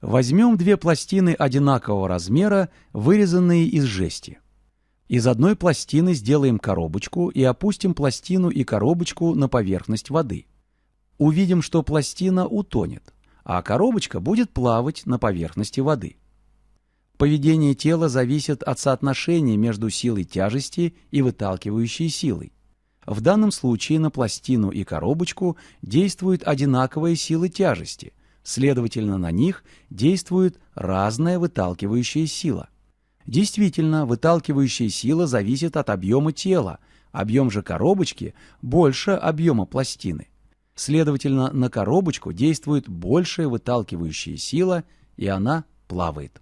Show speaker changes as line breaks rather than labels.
Возьмем две пластины одинакового размера, вырезанные из жести. Из одной пластины сделаем коробочку и опустим пластину и коробочку на поверхность воды. Увидим, что пластина утонет, а коробочка будет плавать на поверхности воды. Поведение тела зависит от соотношения между силой тяжести и выталкивающей силой. В данном случае на пластину и коробочку действуют одинаковые силы тяжести, следовательно, на них действует разная выталкивающая сила. Действительно, выталкивающая сила зависит от объема тела, объем же коробочки больше объема пластины. Следовательно, на коробочку действует большая выталкивающая сила, и она плавает.